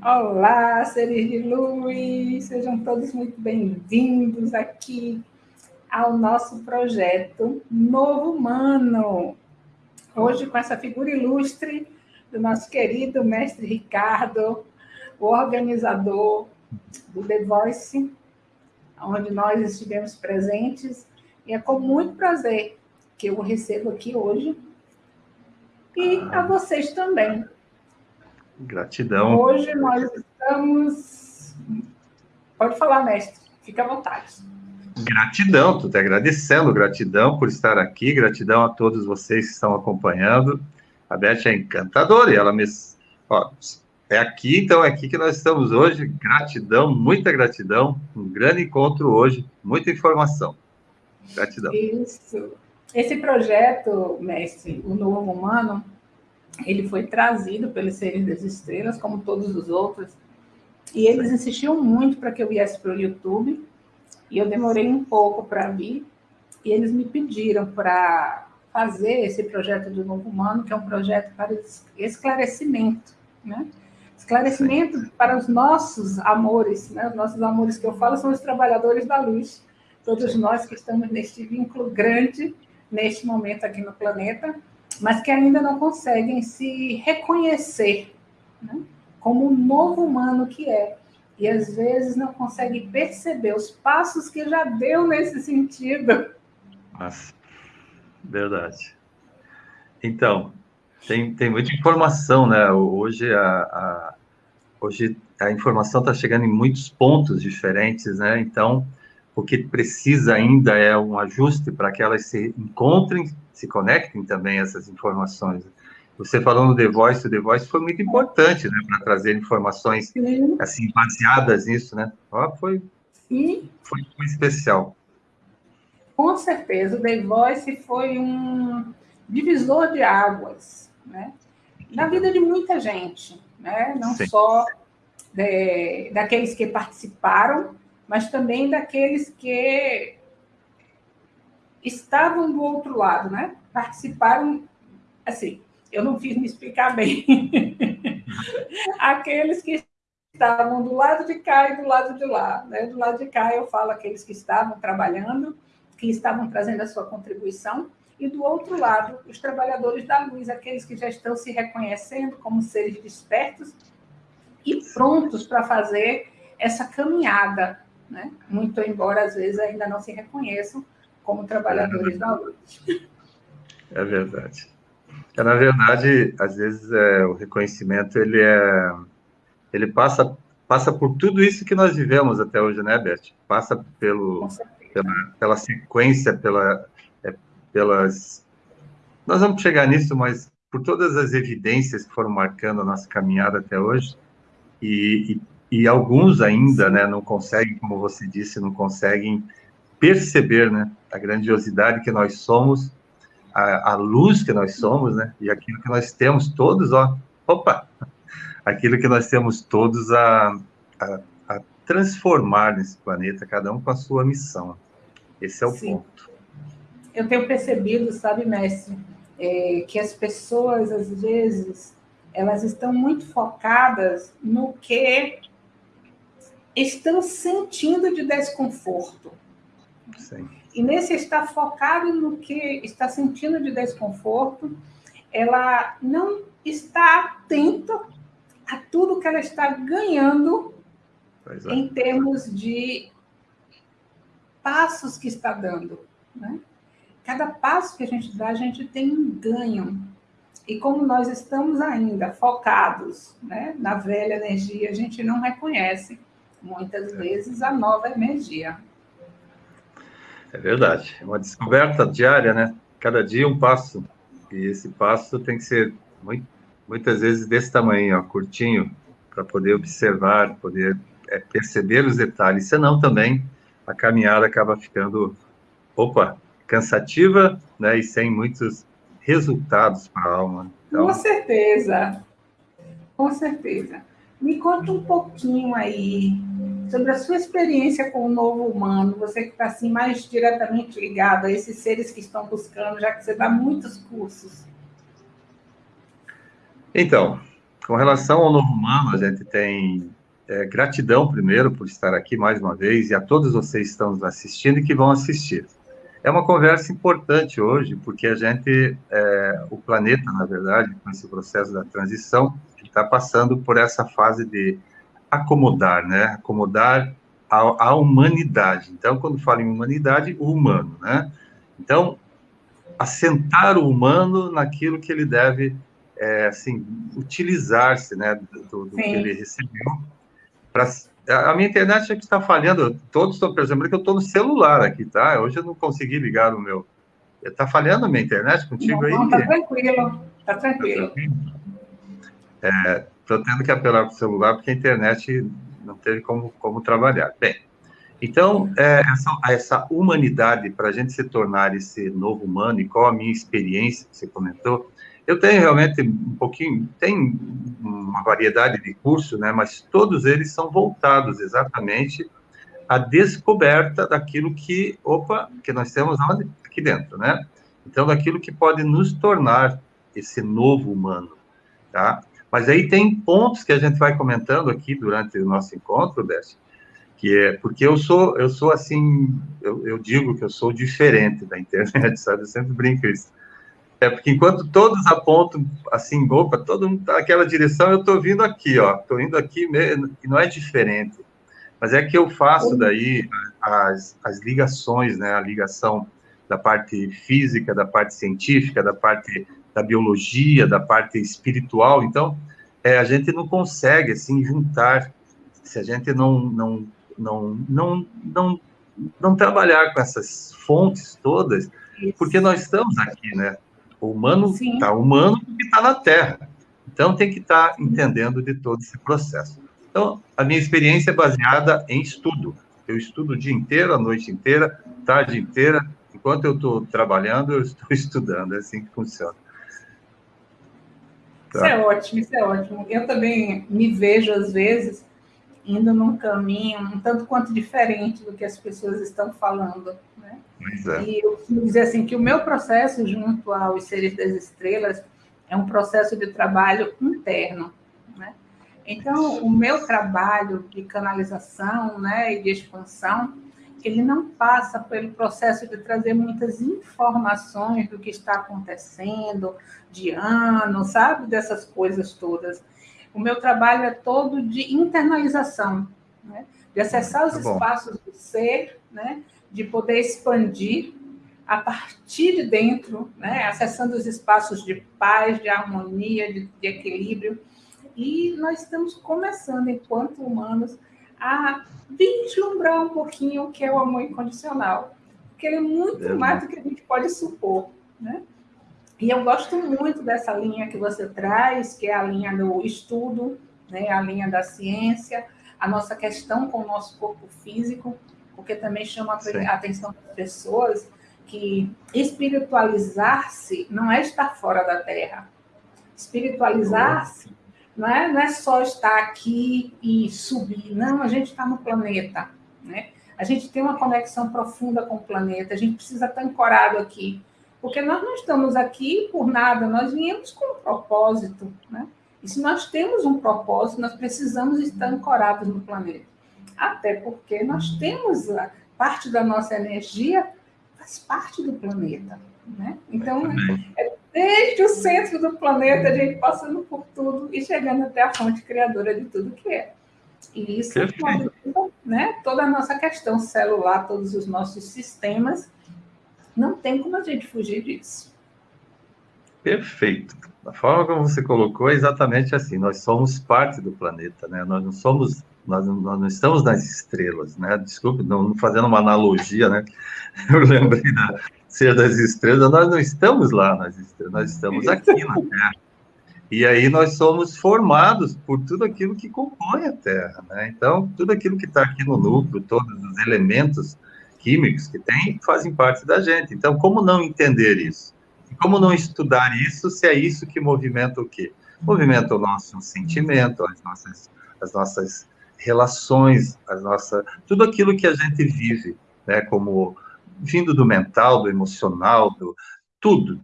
Olá, seres de luz, sejam todos muito bem-vindos aqui ao nosso projeto Novo Humano. Hoje, com essa figura ilustre do nosso querido mestre Ricardo, o organizador do The Voice, onde nós estivemos presentes, e é com muito prazer que eu o recebo aqui hoje, e a vocês também. Gratidão. Hoje nós estamos. Pode falar, mestre, fica à vontade. Gratidão, estou te agradecendo, gratidão por estar aqui, gratidão a todos vocês que estão acompanhando. A Beth é encantadora e ela me. Ó, é aqui, então, é aqui que nós estamos hoje. Gratidão, muita gratidão. Um grande encontro hoje, muita informação. Gratidão. Isso. Esse projeto, mestre, o Novo Humano, ele foi trazido pelos seres das estrelas, como todos os outros, e eles insistiam muito para que eu viesse para o YouTube, e eu demorei um pouco para vir, e eles me pediram para fazer esse projeto do Novo Humano, que é um projeto para esclarecimento, né? Esclarecimento Sim. para os nossos amores, né? Os nossos amores que eu falo são os trabalhadores da luz, todos nós que estamos neste vínculo grande, neste momento aqui no planeta, mas que ainda não conseguem se reconhecer né, como o novo humano que é. E às vezes não conseguem perceber os passos que já deu nesse sentido. Nossa, verdade. Então, tem, tem muita informação, né? Hoje a, a hoje a informação está chegando em muitos pontos diferentes, né? Então, o que precisa ainda é um ajuste para que elas se encontrem, se conectem também essas informações. Você falou no The Voice, o The Voice foi muito importante, né, para trazer informações Sim. assim baseadas nisso, né? Ó, foi, Sim. foi foi especial. Com certeza, o The Voice foi um divisor de águas, né? Na vida de muita gente, né? Não Sim. só de, daqueles que participaram, mas também daqueles que estavam do outro lado, né? Participaram, assim, eu não fiz me explicar bem. aqueles que estavam do lado de cá e do lado de lá, né? Do lado de cá eu falo aqueles que estavam trabalhando, que estavam trazendo a sua contribuição, e do outro lado, os trabalhadores da luz, aqueles que já estão se reconhecendo como seres despertos e prontos para fazer essa caminhada né? muito embora às vezes ainda não se reconheçam como trabalhadores é da luz. É verdade. É, na verdade, às vezes é, o reconhecimento ele é, ele passa passa por tudo isso que nós vivemos até hoje, né, Beth? Passa pelo pela, pela sequência, pela é, pelas nós vamos chegar nisso, mas por todas as evidências que foram marcando a nossa caminhada até hoje e, e e alguns ainda, né, não conseguem, como você disse, não conseguem perceber, né, a grandiosidade que nós somos, a, a, luz que nós somos, né, e aquilo que nós temos todos, ó, opa, aquilo que nós temos todos a, a, a transformar nesse planeta, cada um com a sua missão. Esse é o Sim. ponto. Eu tenho percebido, sabe, mestre, é, que as pessoas, às vezes, elas estão muito focadas no que estão sentindo de desconforto. Sim. E nesse estar focado no que está sentindo de desconforto, ela não está atenta a tudo que ela está ganhando é. em termos de passos que está dando. Né? Cada passo que a gente dá, a gente tem um ganho. E como nós estamos ainda focados né, na velha energia, a gente não reconhece muitas vezes a nova energia. É verdade, é uma descoberta diária, né? Cada dia um passo. E esse passo tem que ser muito, muitas vezes desse tamanho, ó, curtinho, para poder observar, poder é, perceber os detalhes. Senão também a caminhada acaba ficando, opa, cansativa, né? E sem muitos resultados para a alma. Então... Com certeza, com certeza. Me conta um pouquinho aí sobre a sua experiência com o novo humano, você que está assim, mais diretamente ligado a esses seres que estão buscando, já que você dá muitos cursos. Então, Com relação ao novo humano, a gente tem é, gratidão primeiro por estar aqui mais uma vez e a todos vocês que estão nos assistindo e que vão assistir. É uma conversa importante hoje, porque a gente, é, o planeta, na verdade, com esse processo da transição, está passando por essa fase de acomodar, né? Acomodar a, a, humanidade. Então, quando falo em humanidade, o humano, né? Então, assentar o humano naquilo que ele deve, é, assim, utilizar-se, né, do, do que ele recebeu. Pra, a minha internet é está falhando. Todos estão percebendo que eu estou no celular aqui, tá? Hoje eu não consegui ligar o meu. Está falhando a minha internet contigo não, aí? Não, tá tranquilo, tá tranquilo. Estou é, tendo que apelar para o celular porque a internet não teve como, como trabalhar. Bem, então, é, essa, essa, humanidade, para a gente se tornar esse novo humano, e qual a minha experiência que você comentou, eu tenho realmente um pouquinho, tem uma variedade de cursos, né, mas todos eles são voltados exatamente à descoberta daquilo que, opa, que nós temos aqui dentro, né? Então, daquilo que pode nos tornar esse novo humano, tá? Mas aí tem pontos que a gente vai comentando aqui durante o nosso encontro, Beth, que é porque eu sou, eu sou assim, eu, eu, digo que eu sou diferente da internet, sabe? Eu sempre brinco isso. É porque enquanto todos apontam assim, opa, todo mundo tá naquela direção, eu estou vindo aqui, ó, estou indo aqui mesmo, e não é diferente. Mas é que eu faço daí as, as ligações, né? A ligação da parte física, da parte científica, da parte da biologia, da parte espiritual. Então, é, a gente não consegue assim juntar se a gente não não não não não, não trabalhar com essas fontes todas, porque nós estamos aqui, né? O humano está humano porque está na Terra. Então tem que estar tá entendendo de todo esse processo. Então, a minha experiência é baseada em estudo. Eu estudo o dia inteiro, a noite inteira, tarde inteira. Enquanto eu estou trabalhando, eu estou estudando. É assim que funciona. Tá. Isso é ótimo, isso é ótimo. Eu também me vejo, às vezes, indo num caminho um tanto quanto diferente do que as pessoas estão falando. Né? É. E eu costumo dizer assim, que o meu processo junto aos Seres das Estrelas é um processo de trabalho interno. Né? Então, o meu trabalho de canalização né, e de expansão ele não passa pelo processo de trazer muitas informações do que está acontecendo, de ano, sabe? Dessas coisas todas. O meu trabalho é todo de internalização, né? de acessar os tá espaços do ser, né? de poder expandir a partir de dentro, né? acessando os espaços de paz, de harmonia, de, de equilíbrio. E nós estamos começando, enquanto humanos, a vislumbrar um pouquinho o que é o amor incondicional. Porque ele é muito é. mais do que a gente pode supor. Né? E eu gosto muito dessa linha que você traz, que é a linha do estudo, né? a linha da ciência, a nossa questão com o nosso corpo físico, porque também chama a atenção das pessoas que espiritualizar-se não é estar fora da Terra. Espiritualizar-se não é, não é só estar aqui e subir, não, a gente está no planeta, né? A gente tem uma conexão profunda com o planeta, a gente precisa estar ancorado aqui, porque nós não estamos aqui por nada, nós viemos com um propósito, né? E se nós temos um propósito, nós precisamos estar ancorados no planeta. Até porque nós temos a parte da nossa energia faz parte do planeta, né? Então, é desde o centro do planeta, a gente passando por tudo e chegando até a fonte criadora de tudo que é. E isso é né, toda a nossa questão celular, todos os nossos sistemas, não tem como a gente fugir disso. Perfeito. A forma como você colocou é exatamente assim. Nós somos parte do planeta, né? Nós não somos, nós não, nós não estamos nas estrelas, né? Desculpe, não, fazendo uma analogia, né? Eu lembrei da, ser das estrelas, nós não estamos lá nas estrelas, nós estamos aqui na Terra. E aí nós somos formados por tudo aquilo que compõe a Terra, né? Então, tudo aquilo que está aqui no núcleo, todos os elementos químicos que tem, fazem parte da gente. Então, como não entender isso? E como não estudar isso se é isso que movimenta o quê? Movimenta o nosso sentimento, as nossas, as nossas relações, as nossas, tudo aquilo que a gente vive, né? Como vindo do mental, do emocional, do tudo,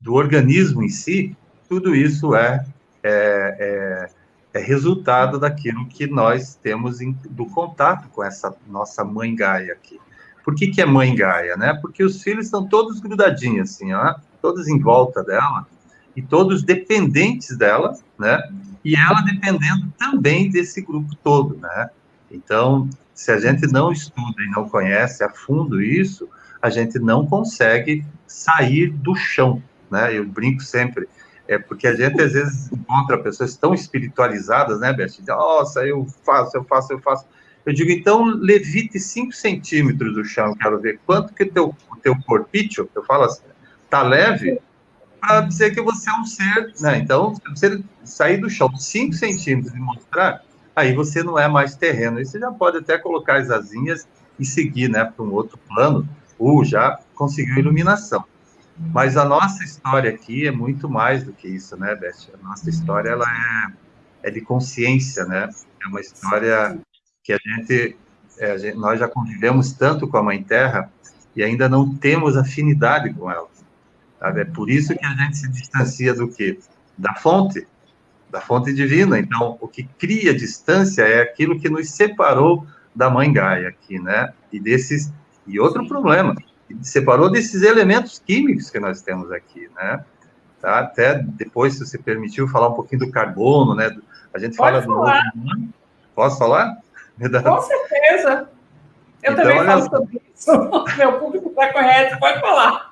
do organismo em si, tudo isso é é, é, é resultado daquilo que nós temos em, do contato com essa nossa mãe Gaia aqui. Por que, que é mãe Gaia, né? Porque os filhos estão todos grudadinhos, assim, ó, todos em volta dela, e todos dependentes dela, né? E ela dependendo também desse grupo todo, né? Então, se a gente não estuda e não conhece a fundo isso, a gente não consegue sair do chão, né? Eu brinco sempre, é porque a gente às vezes encontra pessoas tão espiritualizadas, né, Beth? Nossa, eu faço, eu faço, eu faço. Eu digo, então, levite 5 centímetros do chão, quero ver quanto que teu, teu corpício, eu falo assim, tá leve, para dizer que você é um ser, né? Então, se você sair do chão 5 centímetros e mostrar, aí você não é mais terreno. Aí você já pode até colocar as asinhas e seguir, né, para um outro plano, ou já conseguiu iluminação. Mas a nossa história aqui é muito mais do que isso, né, Beth? A nossa história, ela é, é de consciência, né? É uma história que a gente, é, a gente, nós já convivemos tanto com a Mãe Terra e ainda não temos afinidade com ela. Sabe? É por isso que a gente se distancia do quê? Da fonte, da fonte divina. Então, o que cria distância é aquilo que nos separou da Mãe Gaia aqui, né? E desses e outro problema, separou desses elementos químicos que nós temos aqui, né? Tá? Até depois, se você permitiu, falar um pouquinho do carbono, né? A gente Pode fala falar. do Posso falar? Com certeza. Eu então, também falo sobre isso. Meu público está correto, pode falar.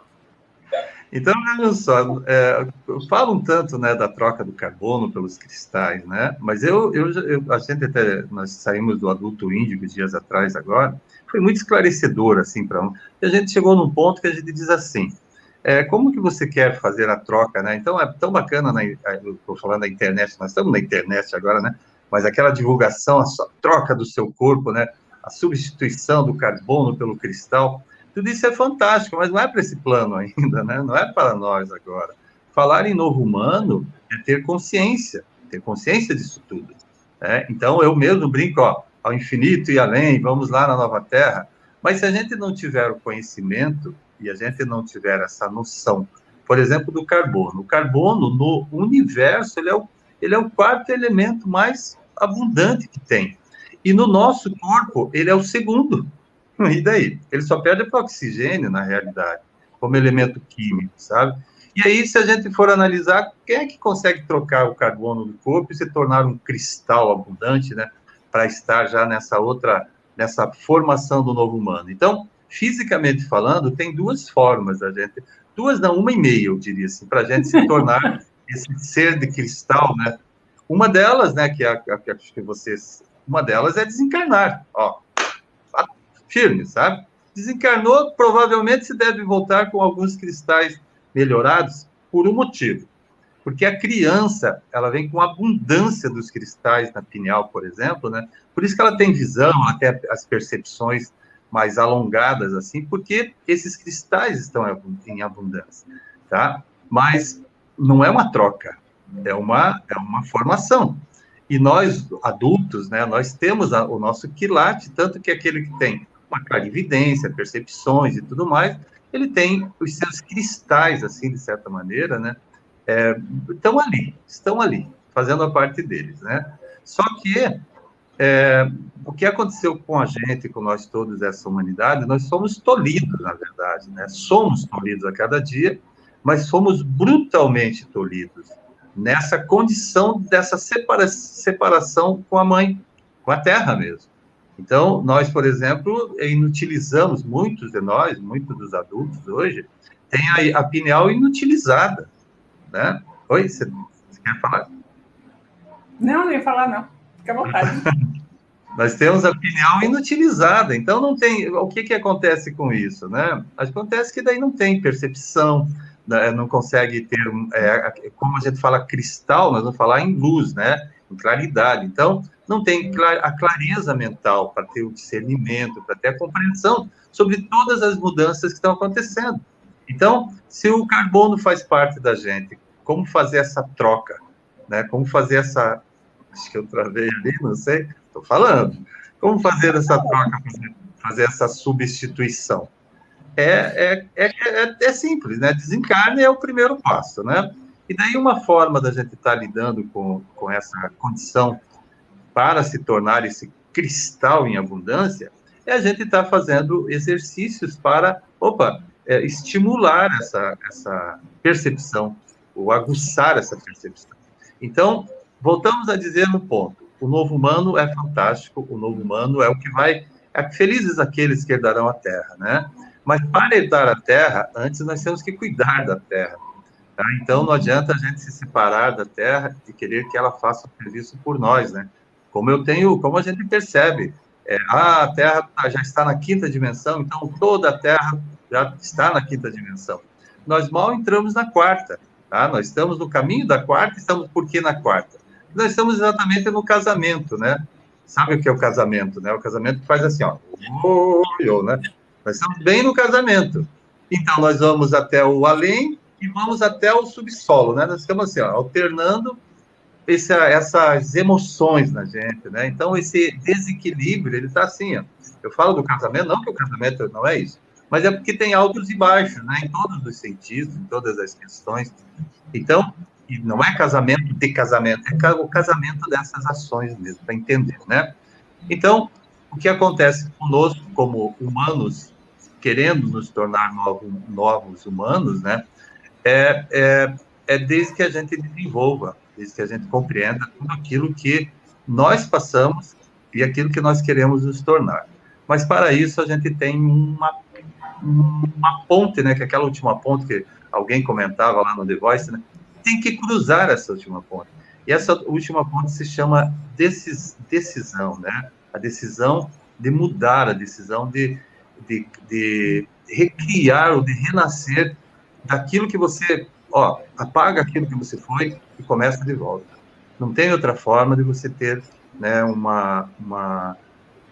Então, olha só, é, falam tanto né, da troca do carbono pelos cristais, né? Mas eu, eu, eu, a gente até, nós saímos do adulto índigo dias atrás agora, foi muito esclarecedor, assim, para um. E a gente chegou num ponto que a gente diz assim, é, como que você quer fazer a troca, né? Então, é tão bacana, na, eu estou falando da internet, nós estamos na internet agora, né? Mas aquela divulgação, a troca do seu corpo, né? A substituição do carbono pelo cristal, tudo isso é fantástico, mas não é para esse plano ainda, né? Não é para nós agora. Falar em novo humano é ter consciência, ter consciência disso tudo. Né? Então, eu mesmo brinco, ó, ao infinito e além, vamos lá na nova terra. Mas se a gente não tiver o conhecimento e a gente não tiver essa noção, por exemplo, do carbono, o carbono no universo ele é o, ele é o quarto elemento mais abundante que tem. E no nosso corpo, ele é o segundo. E daí? Ele só perde para o oxigênio, na realidade, como elemento químico, sabe? E aí, se a gente for analisar, quem é que consegue trocar o carbono do corpo e se tornar um cristal abundante, né? para estar já nessa outra, nessa formação do novo humano. Então, fisicamente falando, tem duas formas da gente, duas não, uma e meia, eu diria assim, para a gente se tornar esse ser de cristal, né? Uma delas, né, que, é a, que que vocês, uma delas é desencarnar, ó, firme, sabe? Desencarnou, provavelmente se deve voltar com alguns cristais melhorados por um motivo. Porque a criança, ela vem com abundância dos cristais na pineal, por exemplo, né? Por isso que ela tem visão, até as percepções mais alongadas, assim, porque esses cristais estão em abundância, tá? Mas não é uma troca, é uma, é uma formação. E nós, adultos, né, nós temos a, o nosso quilate, tanto que aquele que tem uma clarividência, percepções e tudo mais, ele tem os seus cristais, assim, de certa maneira, né? é, estão ali, estão ali, fazendo a parte deles, né? Só que é, o que aconteceu com a gente, com nós todos, essa humanidade, nós somos tolhidos, na verdade, né? Somos tolhidos a cada dia, mas somos brutalmente tolhidos nessa condição dessa separa separação com a mãe, com a terra mesmo. Então, nós, por exemplo, inutilizamos, muitos de nós, muitos dos adultos hoje, têm a, a pineal inutilizada né? Oi, você, você quer falar? Não, não ia falar, não. Fica à vontade. Nós temos a pineal inutilizada, então não tem. O que, que acontece com isso, né? Acontece que daí não tem percepção, né? não consegue ter, é, como a gente fala cristal, nós vamos falar em luz, né? Em claridade. Então, não tem a clareza mental para ter o discernimento, para ter a compreensão sobre todas as mudanças que estão acontecendo. Então, se o carbono faz parte da gente, como fazer essa troca, né? Como fazer essa, acho que eu travei ali, não sei, estou falando. Como fazer essa troca, fazer, fazer essa substituição? É, é, é, é, é, simples, né? Desencarne é o primeiro passo, né? E daí uma forma da gente estar tá lidando com, com essa condição para se tornar esse cristal em abundância é a gente estar tá fazendo exercícios para, opa, é, estimular essa, essa percepção, ou aguçar essa percepção. Então, voltamos a dizer no ponto, o novo humano é fantástico, o novo humano é o que vai, é felizes aqueles que herdarão a terra, né? Mas para herdar a terra, antes nós temos que cuidar da terra. Tá? Então, não adianta a gente se separar da terra e querer que ela faça o serviço por nós, né? Como eu tenho, como a gente percebe, é, ah, a Terra tá, já está na quinta dimensão, então toda a Terra já está na quinta dimensão. Nós mal entramos na quarta, tá? Nós estamos no caminho da quarta, estamos por que na quarta? Nós estamos exatamente no casamento, né? Sabe o que é o casamento, né? O casamento faz assim, ó, né? Nós estamos bem no casamento. Então, nós vamos até o além e vamos até o subsolo, né? Nós ficamos assim, ó, alternando essa, essas emoções na gente, né? Então, esse desequilíbrio, ele está assim, ó. Eu falo do casamento, não que o casamento não é isso, mas é porque tem altos e baixos, né? Em todos os sentidos, em todas as questões. Então, não é casamento de casamento, é o casamento dessas ações mesmo, para entender, né? Então, o que acontece conosco como humanos, querendo nos tornar novos, novos humanos, né? É, é, é desde que a gente desenvolva, desde que a gente compreenda tudo aquilo que nós passamos e aquilo que nós queremos nos tornar. Mas para isso a gente tem uma, uma ponte, né? Que é aquela última ponte que alguém comentava lá no The Voice, né? Tem que cruzar essa última ponte. E essa última ponte se chama decis, decisão, né? a decisão de mudar, a decisão de, de, de recriar ou de renascer daquilo que você, ó, apaga aquilo que você foi e começa de volta. Não tem outra forma de você ter, né, uma, uma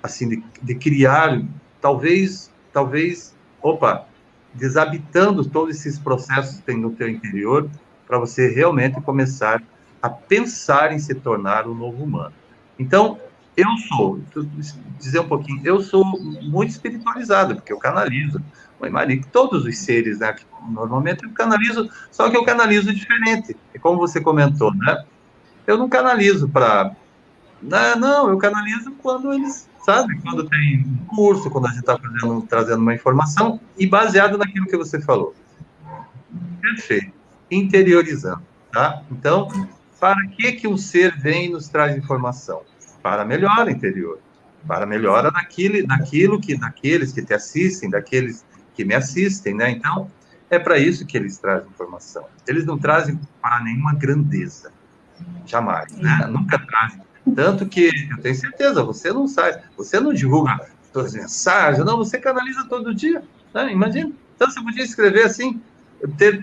assim, de, de criar, talvez, talvez, opa, desabitando todos esses processos que tem no teu interior, para você realmente começar a pensar em se tornar um novo humano. Então, eu sou, dizer um pouquinho, eu sou muito espiritualizado, porque eu canalizo. Mãe Maria, todos os seres, né? Normalmente eu canalizo, só que eu canalizo diferente. E como você comentou, né? Eu não canalizo para. Não, não, eu canalizo quando eles, sabe? Quando tem um curso, quando a gente está trazendo uma informação, e baseado naquilo que você falou. Perfeito. Interiorizando, tá? Então, para que, que um ser vem e nos traz informação? para melhora interior, para melhora daquilo, daquilo que, daqueles que te assistem, daqueles que me assistem, né? Então, é para isso que eles trazem informação. Eles não trazem para nenhuma grandeza, jamais, né? Nunca trazem. Tanto que, eu tenho certeza, você não sai, você não divulga suas mensagens, não, você canaliza todo dia, né? Imagina. Então, você podia escrever assim, ter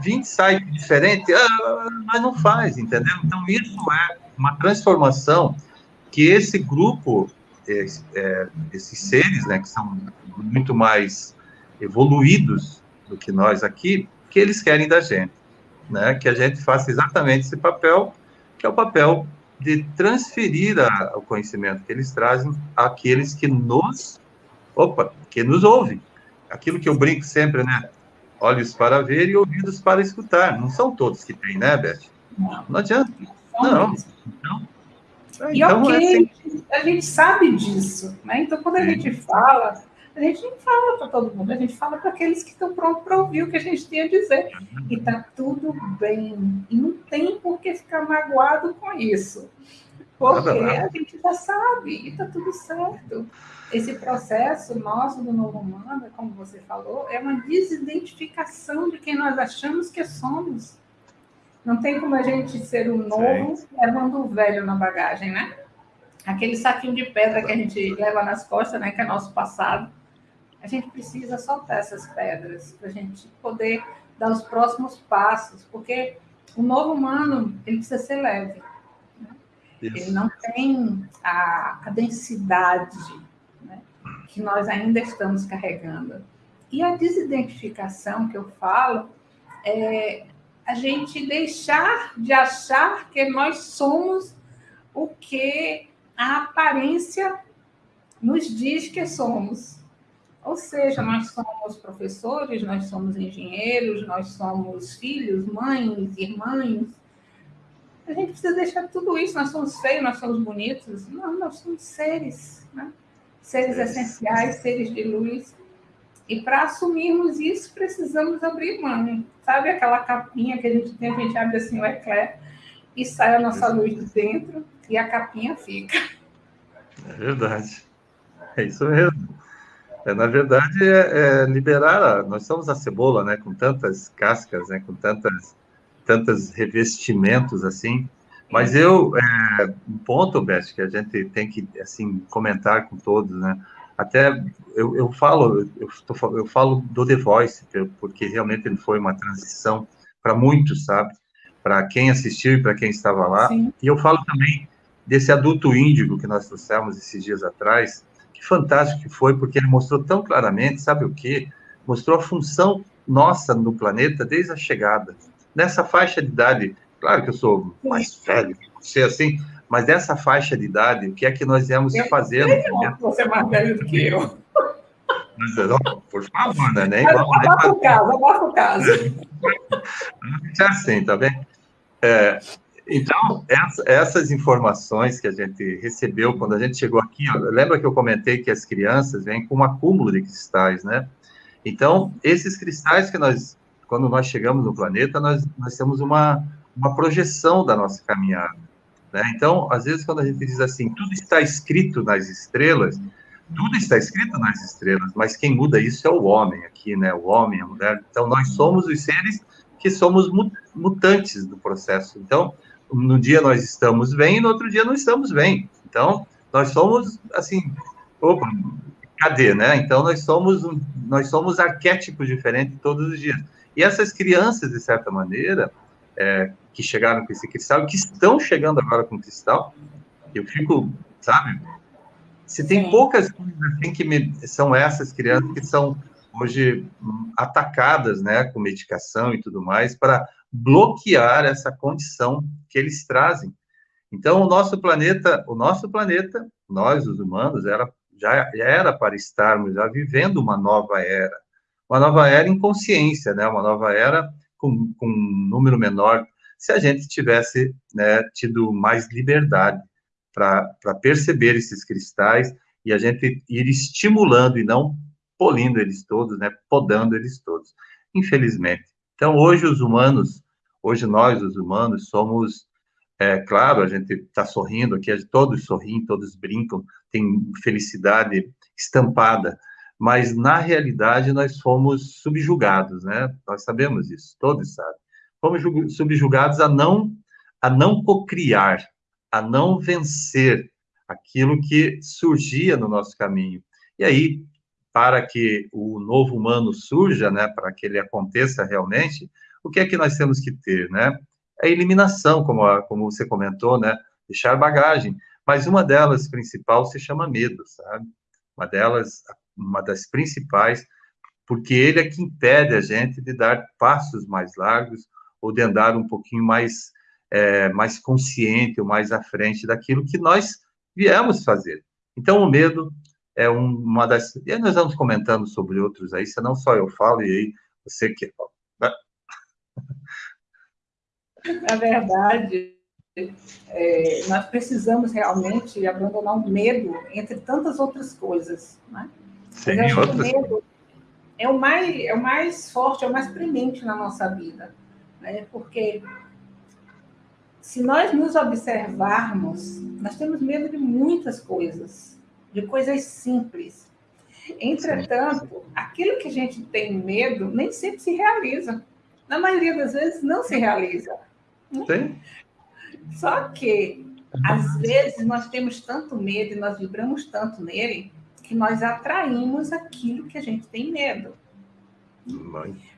20 sites diferentes, ah, mas não faz, entendeu? Então, isso é uma transformação que esse grupo, é, é, esses seres, né, que são muito mais evoluídos do que nós aqui, que eles querem da gente, né? Que a gente faça exatamente esse papel, que é o papel de transferir a, o conhecimento que eles trazem àqueles que nos, opa, que nos ouvem. Aquilo que eu brinco sempre, né? Olhos para ver e ouvidos para escutar. Não são todos que têm, né, Beth? Não, não adianta. Não. Então, e então, ok, assim... a gente sabe disso, né? Então, quando a gente fala, a gente não fala para todo mundo, a gente fala para aqueles que estão prontos para ouvir o que a gente tem a dizer. E está tudo bem. E não tem por que ficar magoado com isso. Porque a gente já sabe e está tudo certo. Esse processo nosso do novo humano, como você falou, é uma desidentificação de quem nós achamos que somos. Não tem como a gente ser o novo Sim. levando o velho na bagagem, né? Aquele saquinho de pedra que a gente leva nas costas, né? Que é nosso passado. A gente precisa soltar essas pedras para a gente poder dar os próximos passos, porque o novo humano ele precisa ser leve. Né? Ele não tem a, a densidade né? que nós ainda estamos carregando. E a desidentificação que eu falo é a gente deixar de achar que nós somos o que a aparência nos diz que somos. Ou seja, nós somos professores, nós somos engenheiros, nós somos filhos, mães, irmãs. A gente precisa deixar tudo isso. Nós somos feios, nós somos bonitos. Não, nós somos seres, né? seres essenciais, seres de luz. E para assumirmos isso, precisamos abrir mão. Sabe aquela capinha que a gente tem, a gente abre assim o eclair e sai a nossa luz de dentro e a capinha fica. É verdade. É isso mesmo. É, na verdade, é, é liberar. A, nós somos a cebola, né? Com tantas cascas, né? Com tantas, tantos revestimentos assim. Mas eu, é, um ponto, Beth, que a gente tem que assim comentar com todos, né? Até eu, eu falo, eu, tô, eu falo do The Voice, porque realmente ele foi uma transição para muitos, sabe? Para quem assistiu e para quem estava lá. Sim. E eu falo também desse adulto índigo que nós trouxemos esses dias atrás, que fantástico que foi, porque ele mostrou tão claramente, sabe o quê? Mostrou a função nossa no planeta desde a chegada. Nessa faixa de idade, claro que eu sou mais velho que você, assim, mas nessa faixa de idade, o que é que nós viemos eu fazendo? Não, você é mais velho do que eu. Não, por favor, né? Abafa o caso, abafa o caso. É assim, tá bem? É, então, essas informações que a gente recebeu quando a gente chegou aqui, ó, lembra que eu comentei que as crianças vêm com um acúmulo de cristais, né? Então, esses cristais que nós, quando nós chegamos no planeta, nós, nós temos uma, uma projeção da nossa caminhada. Né? Então, às vezes, quando a gente diz assim, tudo está escrito nas estrelas, tudo está escrito nas estrelas, mas quem muda isso é o homem aqui, né? O homem, a mulher. Então, nós somos os seres que somos mutantes do processo. Então, no dia nós estamos bem e no outro dia não estamos bem. Então, nós somos, assim, opa, cadê, né? Então, nós somos, nós somos arquétipos diferentes todos os dias. E essas crianças, de certa maneira, é, que chegaram com esse cristal, que estão chegando agora com cristal, eu fico, sabe? Se tem poucas coisas assim que me, são essas crianças que são hoje hum, atacadas, né, com medicação e tudo mais, para bloquear essa condição que eles trazem. Então, o nosso planeta, o nosso planeta, nós, os humanos, era, já era para estarmos já vivendo uma nova era. Uma nova era em consciência, né? Uma nova era com, com um número menor, se a gente tivesse né, tido mais liberdade para perceber esses cristais e a gente ir estimulando e não polindo eles todos, né, podando eles todos. Infelizmente, então, hoje os humanos, hoje nós, os humanos, somos, é claro, a gente está sorrindo aqui, todos sorriem, todos brincam, tem felicidade estampada, mas na realidade nós fomos subjugados, né? Nós sabemos isso, todos sabem. Fomos subjugados a não a não cocriar, a não vencer aquilo que surgia no nosso caminho. E aí para que o novo humano surja, né, para que ele aconteça realmente, o que é que nós temos que ter, né? É a eliminação, como, a, como você comentou, né? Deixar bagagem. Mas uma delas principal se chama medo, sabe? Uma delas, uma das principais, porque ele é que impede a gente de dar passos mais largos ou de andar um pouquinho mais, é, mais consciente ou mais à frente daquilo que nós viemos fazer. Então, o medo é uma das. E nós vamos comentando sobre outros aí, senão só eu falo e aí você que. Né? Na verdade, é, nós precisamos realmente abandonar o medo entre tantas outras coisas. Né? Sim, outras... o medo é o, mais, é o mais forte, é o mais premente na nossa vida. Né? Porque se nós nos observarmos, nós temos medo de muitas coisas de coisas simples. Entretanto, aquilo que a gente tem medo nem sempre se realiza. Na maioria das vezes, não se realiza. Sim. Só que, às vezes, nós temos tanto medo e nós vibramos tanto nele que nós atraímos aquilo que a gente tem medo.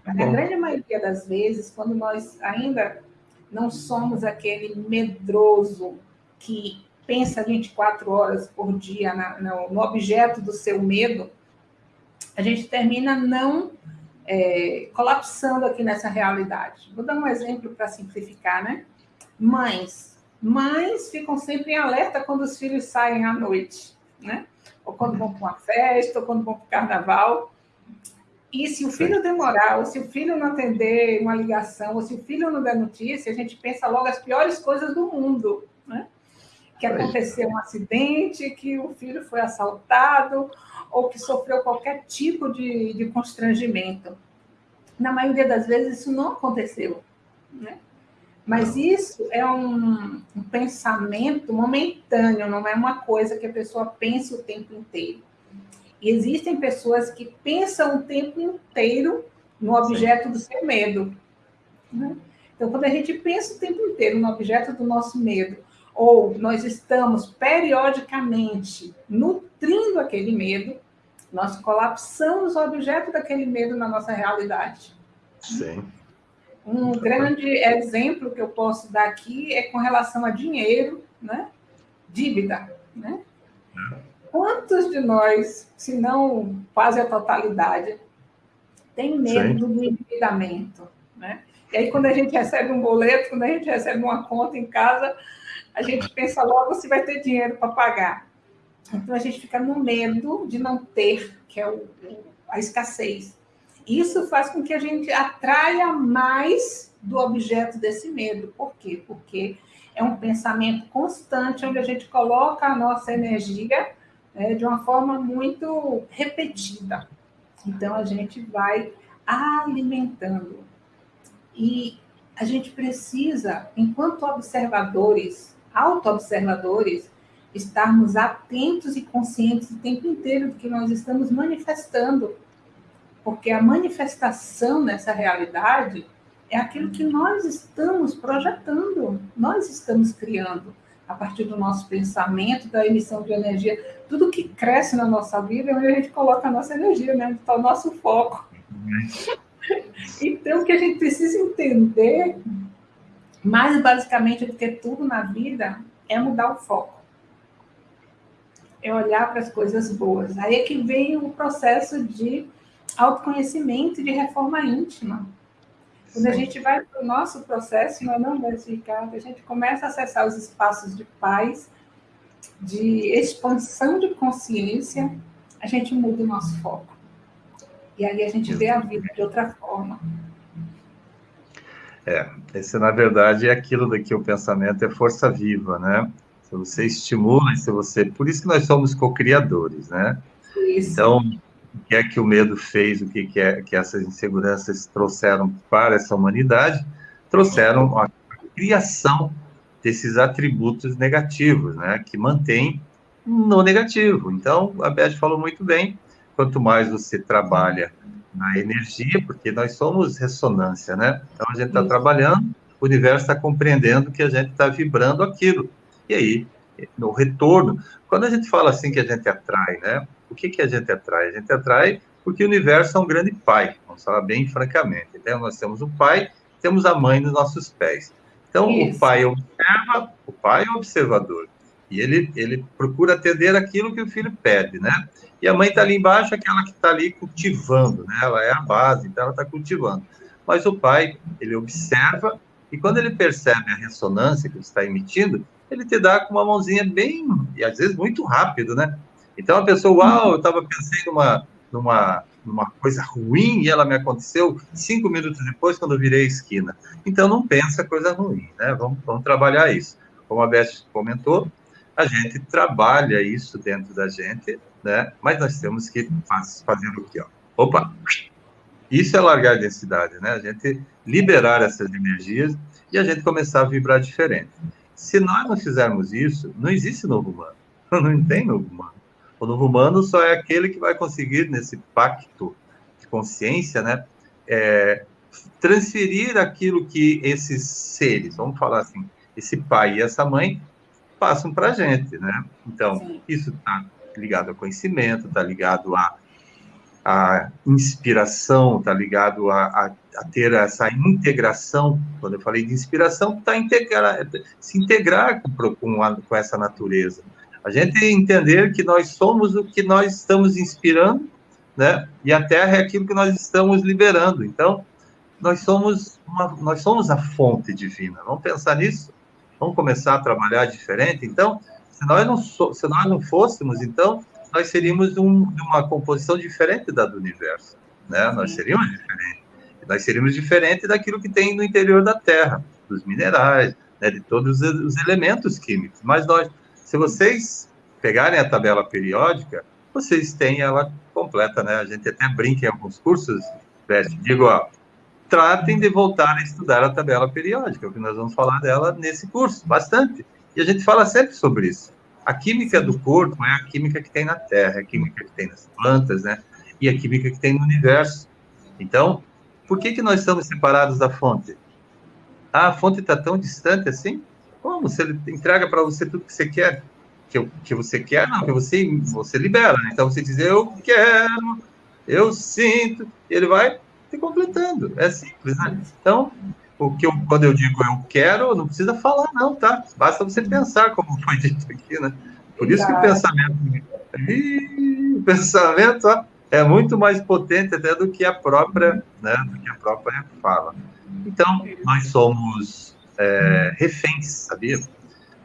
Na grande maioria das vezes, quando nós ainda não somos aquele medroso que pensa 24 horas por dia na, no, no, objeto do seu medo, a gente termina não é, colapsando aqui nessa realidade. Vou dar um exemplo para simplificar, né? Mães. Mães ficam sempre em alerta quando os filhos saem à noite, né? ou quando vão para uma festa, ou quando vão para o carnaval. E se o filho demorar, ou se o filho não atender uma ligação, ou se o filho não der notícia, a gente pensa logo as piores coisas do mundo, né? Que aconteceu um acidente, que o filho foi assaltado, ou que sofreu qualquer tipo de, de constrangimento. Na maioria das vezes, isso não aconteceu, né? Mas isso é um, um, pensamento momentâneo, não é uma coisa que a pessoa pense o tempo inteiro. E existem pessoas que pensam o tempo inteiro no objeto Sim. do seu medo. Né? Então, quando a gente pensa o tempo inteiro no objeto do nosso medo, ou nós estamos periodicamente nutrindo aquele medo, nós colapsamos o objeto daquele medo na nossa realidade. Sim. Um grande exemplo que eu posso dar aqui é com relação a dinheiro, né? Dívida, né? Quantos de nós, se não quase a totalidade, tem medo Sim. do endividamento, né? E aí, quando a gente recebe um boleto, quando a gente recebe uma conta em casa, a gente pensa logo se vai ter dinheiro para pagar. Então, a gente fica no medo de não ter, que é o, a escassez. Isso faz com que a gente atraia mais do objeto desse medo. Por quê? Porque é um pensamento constante onde a gente coloca a nossa energia né, de uma forma muito repetida. Então a gente vai alimentando. E a gente precisa, enquanto observadores, auto-observadores, estarmos atentos e conscientes o tempo inteiro do que nós estamos manifestando porque a manifestação nessa realidade é aquilo que nós estamos projetando, nós estamos criando a partir do nosso pensamento, da emissão de energia, tudo que cresce na nossa vida é onde a gente coloca a nossa energia, né? está o nosso foco. Então, o que a gente precisa entender, mais basicamente do que tudo na vida, é mudar o foco. É olhar para as coisas boas. Aí é que vem o processo de autoconhecimento e de reforma íntima. Quando Sim. a gente vai para o nosso processo, não, não, Ricardo, a gente começa a acessar os espaços de paz, de expansão de consciência, a gente muda o nosso foco. E aí a gente vê a vida de outra forma. É, esse na verdade é aquilo daqui, o pensamento é força viva, né? Se você estimula, se você. Por isso que nós somos co-criadores, né? Isso. Então, o que é que o medo fez, o que, que, é, que essas inseguranças trouxeram para essa humanidade, trouxeram a criação desses atributos negativos, né, que mantém no negativo. Então, a Beth falou muito bem, quanto mais você trabalha na energia, porque nós somos ressonância, né? Então, a gente está trabalhando, o universo está compreendendo que a gente está vibrando aquilo. E aí, no retorno, quando a gente fala assim que a gente atrai, né? O que, que a gente atrai? A gente atrai porque o universo é um grande pai, vamos falar bem francamente. Então, nós temos o pai, temos a mãe nos nossos pés. Então, Isso. o pai observa, o pai é observador. E ele, ele procura atender aquilo que o filho pede, né? E a mãe está ali embaixo, aquela que está ali cultivando, né? Ela é a base, então ela está cultivando. Mas o pai, ele observa, e quando ele percebe a ressonância que está emitindo, ele te dá com uma mãozinha bem, e às vezes muito rápido, né? Então a pessoa, uau, eu estava pensando numa, numa, numa coisa ruim e ela me aconteceu cinco minutos depois quando eu virei a esquina. Então não pensa coisa ruim, né? Vamos, vamos trabalhar isso. Como a Beth comentou, a gente trabalha isso dentro da gente, né? Mas nós temos que fazer o quê? Ó? Opa! Isso é largar a densidade, né? A gente liberar essas energias e a gente começar a vibrar diferente. Se nós não fizermos isso, não existe novo humano. Não tem novo humano. O novo humano só é aquele que vai conseguir, nesse pacto de consciência, né, é, transferir aquilo que esses seres, vamos falar assim, esse pai e essa mãe, passam para a gente, né? Então, Sim. isso está ligado ao conhecimento, está ligado à, à inspiração, está ligado a, a, a, ter essa integração. Quando eu falei de inspiração, está integrar, se integrar com, com, a, com essa natureza. A gente entender que nós somos o que nós estamos inspirando, né? E a Terra é aquilo que nós estamos liberando. Então, nós somos uma, nós somos a fonte divina. Vamos pensar nisso. Vamos começar a trabalhar diferente. Então, se nós não so, se nós não fôssemos, então nós seríamos um, de uma composição diferente da do universo, né? Nós seríamos diferentes. Nós seríamos diferente daquilo que tem no interior da Terra, dos minerais, né, de todos os elementos químicos. Mas nós, se vocês pegarem a tabela periódica, vocês têm ela completa, né? A gente até brinca em alguns cursos, digo, ó, tratem de voltar a estudar a tabela periódica, que nós vamos falar dela nesse curso, bastante. E a gente fala sempre sobre isso. A química do corpo é a química que tem na Terra, é a química que tem nas plantas, né? E a química que tem no universo. Então, por que, que nós estamos separados da fonte? Ah, a fonte está tão distante assim? Como? Se ele entrega para você tudo que você quer, que, que você quer, não, que você, você libera. Né? Então você diz, eu quero, eu sinto, ele vai te completando. É simples, né? Então, o que eu, quando eu digo eu quero, não precisa falar, não, tá? Basta você pensar, como foi dito aqui, né? Por isso que o pensamento. o pensamento ó, é muito mais potente até do que a própria, né? Do que a própria fala. Então, nós somos é, reféns, sabia?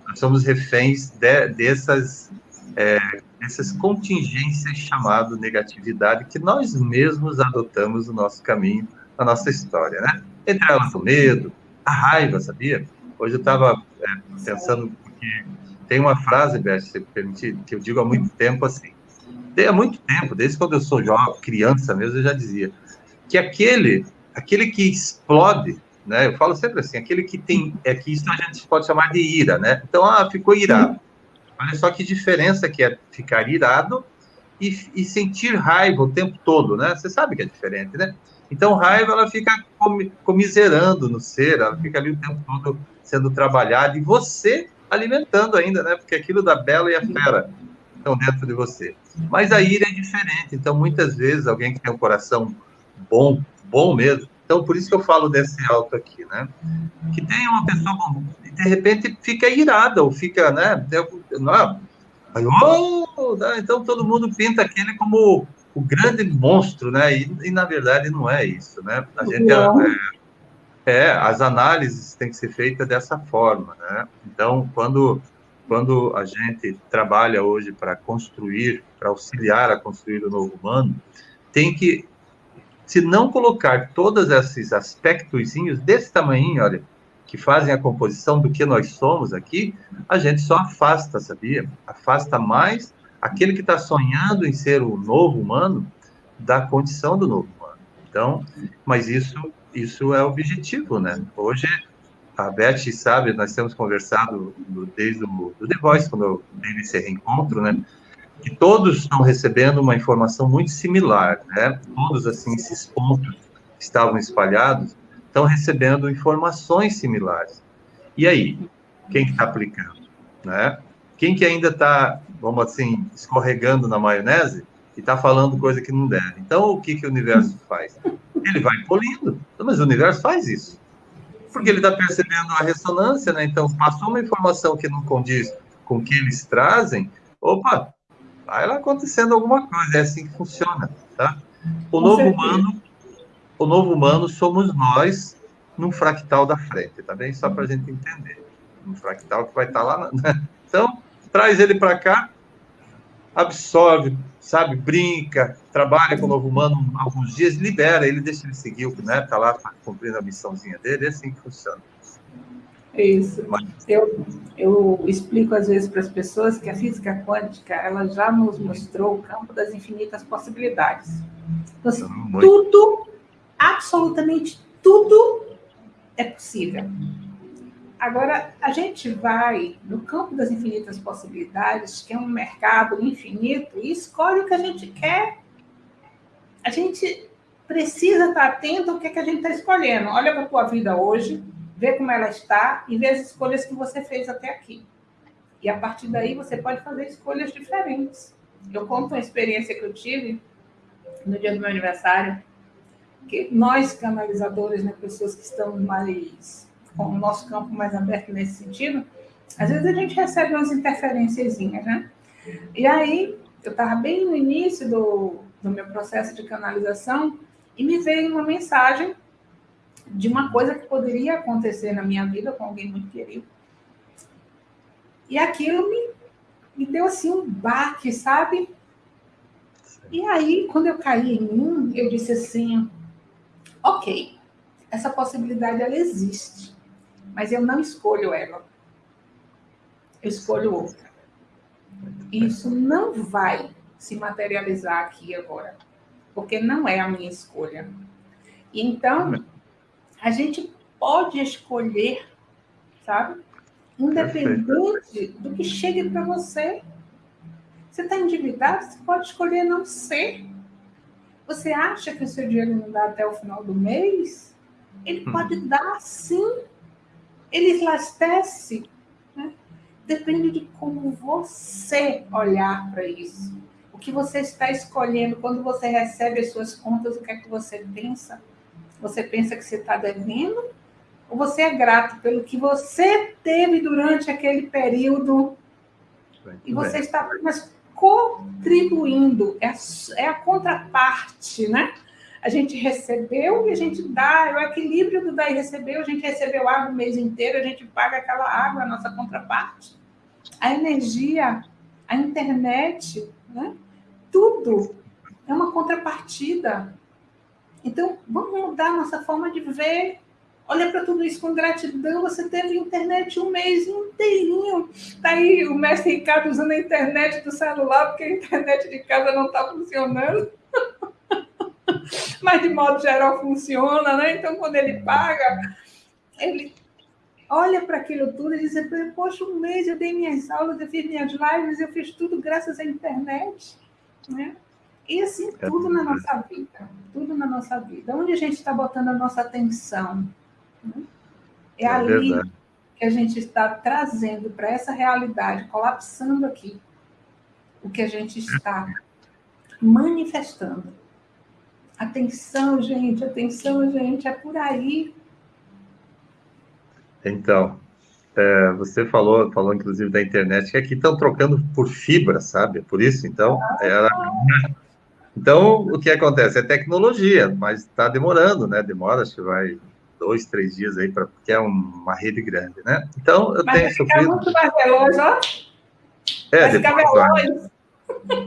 Nós somos reféns de, dessas, é, dessas contingências chamadas negatividade que nós mesmos adotamos no nosso caminho, na nossa história, né? Entre elas o medo, a raiva, sabia? Hoje eu estava é, pensando, porque tem uma frase, Beth, se permitir, que eu digo há muito tempo assim, há muito tempo, desde quando eu sou jovem, criança mesmo, eu já dizia, que aquele aquele que explode, né? Eu falo sempre assim, aquele que tem, é que isso a gente pode chamar de ira, né? Então, ah, ficou irado. Olha só que diferença que é ficar irado e, e sentir raiva o tempo todo, né? Você sabe que é diferente, né? Então, raiva, ela fica comiserando no ser, ela fica ali o tempo todo sendo trabalhada e você alimentando ainda, né? Porque aquilo da bela e a fera estão dentro de você. Mas a ira é diferente. Então, muitas vezes, alguém que tem um coração bom, bom mesmo. Então, por isso que eu falo desse alto aqui, né? Que tem uma pessoa, de repente, fica irada, ou fica, né? Não, oh, né? então, todo mundo pinta aquele como o grande monstro, né? E, e na verdade não é isso, né? A gente é, é, as análises têm que ser feitas dessa forma, né? Então, quando quando a gente trabalha hoje para construir, para auxiliar a construir o novo humano, tem que se não colocar todos esses aspectos desse tamanho, olha, que fazem a composição do que nós somos aqui, a gente só afasta, sabia? Afasta mais aquele que está sonhando em ser o novo humano da condição do novo humano. Então, mas isso, isso é objetivo, né? Hoje, a Beth sabe, nós temos conversado desde o do The Voice, quando eu dei esse reencontro, né? Que todos estão recebendo uma informação muito similar, né? Todos, assim, esses pontos que estavam espalhados estão recebendo informações similares. E aí, quem está aplicando, né? Quem que ainda está, vamos assim, escorregando na maionese e está falando coisa que não deve? Então, o que, que o universo faz? Ele vai polindo. Mas o universo faz isso. Porque ele está percebendo a ressonância, né? Então, passou uma informação que não condiz com o que eles trazem, opa, vai acontecendo alguma coisa, é assim que funciona, tá? O Com novo certeza. humano, o novo humano somos nós num fractal da frente, tá bem? Só para a gente entender. Um fractal que vai estar tá lá. Na... Então, traz ele para cá, absorve, sabe, brinca, trabalha com o novo humano alguns dias, libera ele, deixa ele seguir o que né, tá lá cumprindo a missãozinha dele, é assim que funciona. Isso. Eu, eu explico às vezes para as pessoas que a física quântica ela já nos mostrou o campo das infinitas possibilidades. Então, assim, tudo, absolutamente tudo é possível. Agora, a gente vai no campo das infinitas possibilidades, que é um mercado infinito, e escolhe o que a gente quer. A gente precisa estar atento ao que, é que a gente está escolhendo. Olha para a tua vida hoje, ver como ela está e ver as escolhas que você fez até aqui. E a partir daí você pode fazer escolhas diferentes. Eu conto uma experiência que eu tive no dia do meu aniversário, que nós canalizadores, né, pessoas que estão mais com o nosso campo mais aberto nesse sentido, às vezes a gente recebe umas interferências, né? E aí eu estava bem no início do, do meu processo de canalização e me veio uma mensagem de uma coisa que poderia acontecer na minha vida com alguém muito querido. E aquilo me, me deu assim um baque, sabe? E aí, quando eu caí em mim, eu disse assim: ok, essa possibilidade ela existe, mas eu não escolho ela. Eu escolho outra. Isso não vai se materializar aqui agora, porque não é a minha escolha. Então, a gente pode escolher, sabe? Independente do que chegue para você. Você está endividado, você pode escolher não ser. Você acha que o seu dinheiro não dá até o final do mês? Ele hum. pode dar sim. Ele elastece. Né? Depende de como você olhar para isso. O que você está escolhendo quando você recebe as suas contas, o que é que você pensa? Você pensa que você está devendo? Ou você é grato pelo que você teve durante aquele período? e você está apenas contribuindo, é a, é a contraparte, né? A gente recebeu e a gente dá, é o equilíbrio do dar e receber, a gente recebeu água o mês inteiro, a gente paga aquela água, a nossa contraparte. A energia, a internet, né? tudo é uma contrapartida. Então, vamos mudar nossa forma de ver. Olha para tudo isso com gratidão. Você teve internet um mês inteirinho. Está aí o mestre Ricardo usando a internet do celular, porque a internet de casa não está funcionando. Mas, de modo geral, funciona, né? Então, quando ele paga, ele olha para aquilo tudo e diz: Poxa, um mês eu dei minhas aulas, eu fiz minhas lives, eu fiz tudo graças à internet. Né? E assim, é tudo na nossa vida, tudo na nossa vida. Onde a gente está botando a nossa atenção? Né? É, é ali verdade. que a gente está trazendo para essa realidade, colapsando aqui, o que a gente está manifestando. Atenção, gente, atenção, gente, é por aí. Então, é, você falou, falou inclusive da internet, que aqui estão trocando por fibra, sabe? Por isso, então, era... Então, o que acontece? É tecnologia, mas está demorando, né? Demora, acho que vai dois, três dias aí, pra, porque é uma rede grande, né? Então, eu mas tenho sofrido... muito mais veloz, ó. É, vai depois, veloz.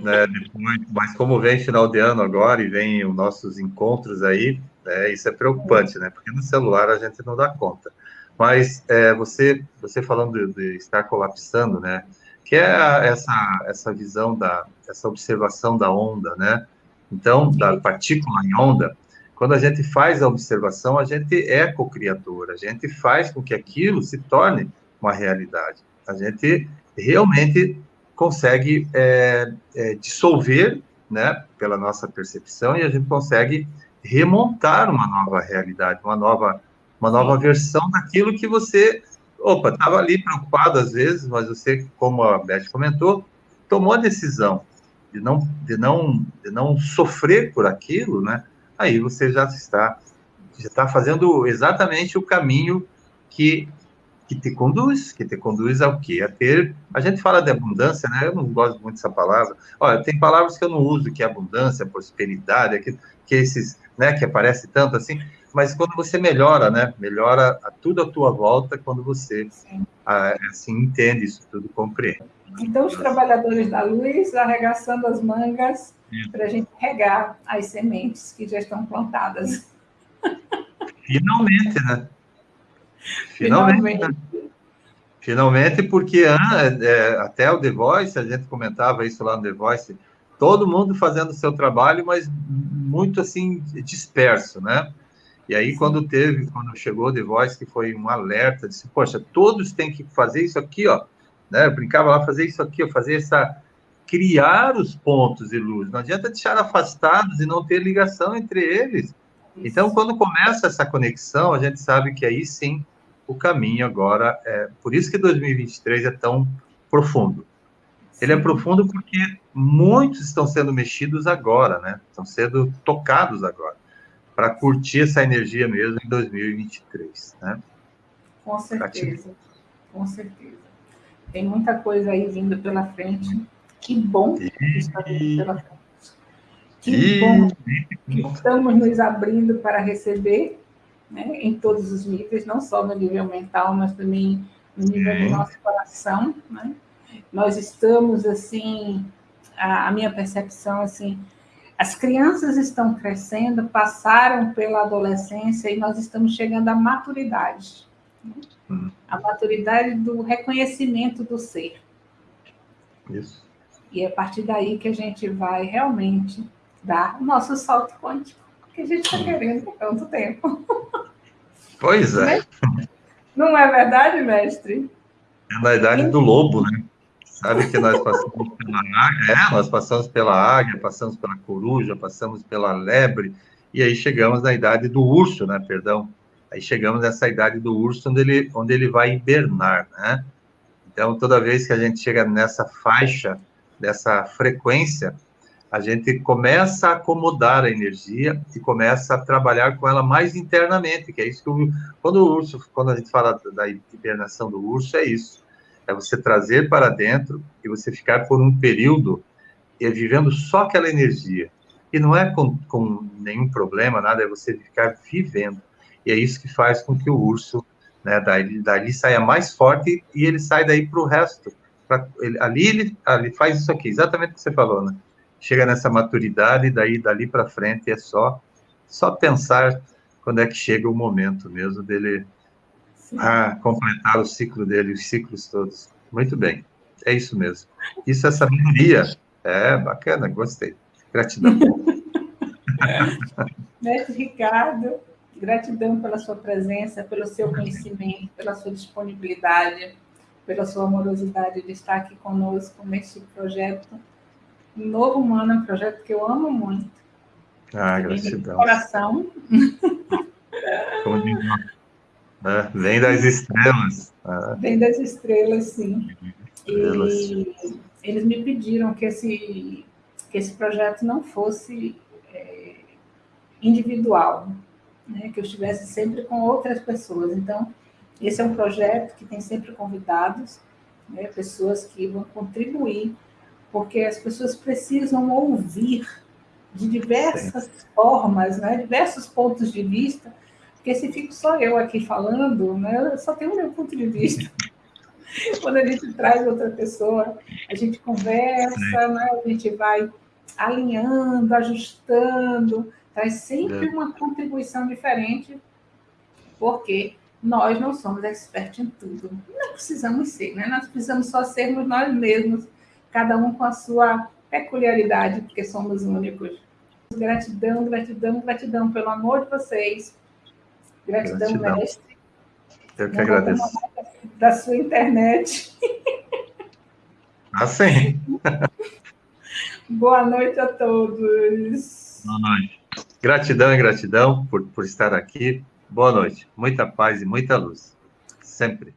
Né, depois, mas como vem final de ano agora e vem os nossos encontros aí, né, isso é preocupante, né? Porque no celular a gente não dá conta. Mas é, você, você falando de, de, estar colapsando, né? Que é a, essa, essa visão da, essa observação da onda, né? Então, da partícula em onda, quando a gente faz a observação, a gente é co-criador, a gente faz com que aquilo se torne uma realidade. A gente realmente consegue é, é, dissolver, né, pela nossa percepção, e a gente consegue remontar uma nova realidade, uma nova uma nova versão daquilo que você, opa, estava ali preocupado às vezes, mas você, como a Beth comentou, tomou a decisão de não, de não, de não sofrer por aquilo, né? Aí você já está, já está fazendo exatamente o caminho que que te conduz, que te conduz ao quê? A ter, a gente fala de abundância, né? Eu não gosto muito dessa palavra. Olha, tem palavras que eu não uso, que é abundância, prosperidade, que, que esses, né, que aparece tanto assim, mas quando você melhora, né? Melhora tudo à tua volta quando você a, assim entende isso tudo, compreende. Então, os trabalhadores da luz arregaçando as mangas para a gente regar as sementes que já estão plantadas. Finalmente, né? Finalmente. Finalmente, né? Finalmente porque ah, é, até o The Voice, a gente comentava isso lá no The Voice, todo mundo fazendo o seu trabalho, mas muito assim disperso, né? E aí, quando teve, quando chegou o The Voice, que foi um alerta, disse, poxa, todos têm que fazer isso aqui, ó. Né? Eu brincava lá, fazer isso aqui, fazer essa... Criar os pontos de luz. Não adianta deixar afastados e não ter ligação entre eles. Então, quando começa essa conexão, a gente sabe que aí sim o caminho agora é. Por isso que 2023 é tão profundo. Ele é profundo porque muitos estão sendo mexidos agora, né? Estão sendo tocados agora para curtir essa energia mesmo em 2023, né? Com certeza, com certeza. Tem muita coisa aí vindo pela frente. Que bom que está vindo pela frente. Que bom que estamos nos abrindo para receber, né, em todos os níveis, não só no nível mental, mas também no nível do nosso coração, né? Nós estamos assim, a, a minha percepção assim, As crianças estão crescendo, passaram pela adolescência e nós estamos chegando à maturidade. Hum. A maturidade do reconhecimento do ser. Isso. E é a partir daí que a gente vai realmente dar o nosso salto quântico, que a gente está querendo há tanto tempo. Pois é. Não é verdade, mestre? É na idade do lobo, né? Sabe que nós passamos pela águia, é, nós passamos pela águia, passamos pela coruja, passamos pela lebre, e aí chegamos na idade do urso, né? Perdão. Aí chegamos nessa idade do urso onde ele, onde ele vai hibernar, né? Então, toda vez que a gente chega nessa faixa, dessa frequência, a gente começa a acomodar a energia e começa a trabalhar com ela mais internamente, que é isso que o, quando o urso, quando a gente fala da hibernação do urso, é isso é você trazer para dentro e você ficar por um período vivendo só aquela energia. E não é com, com nenhum problema, nada, é você ficar vivendo. E é isso que faz com que o urso, né, dali, dali saia mais forte e ele sai daí para o resto. Pra, ele, ali ele ali faz isso aqui, exatamente o que você falou, né? Chega nessa maturidade e daí dali para frente é só só pensar quando é que chega o momento mesmo dele a completar o ciclo dele, os ciclos todos. Muito bem, é isso mesmo. Isso é sabedoria. É bacana, gostei. Gratidão. Mestre Ricardo, gratidão pela sua presença, pelo seu conhecimento, pela sua disponibilidade, pela sua amorosidade de estar aqui conosco neste projeto. Novo Humano um projeto que eu amo muito. Ah, gratidão. Coração. Como diz é, vem das estrelas. É. Vem das estrelas, sim. Estrelas. E eles me pediram que esse, que esse projeto não fosse é, individual, né? que eu estivesse sempre com outras pessoas. Então, esse é um projeto que tem sempre convidados, né? pessoas que vão contribuir, porque as pessoas precisam ouvir de diversas Sim. formas, né? diversos pontos de vista, porque se fico só eu aqui falando, né, eu só tenho o meu ponto de vista. Quando a gente traz outra pessoa, a gente conversa, né, a gente vai alinhando, ajustando, traz sempre é. uma contribuição diferente, porque nós não somos expertos em tudo. Não precisamos ser, né? Nós precisamos só sermos nós mesmos, cada um com a sua peculiaridade, porque somos únicos. Gratidão, gratidão, gratidão pelo amor de vocês, Gratidão, Gratidão. mestre. Eu que agradeço. Da sua internet. Ah, sim. Boa noite a todos. Boa noite. Gratidão e gratidão por, por estar aqui. Boa noite. Muita paz e muita luz. Sempre.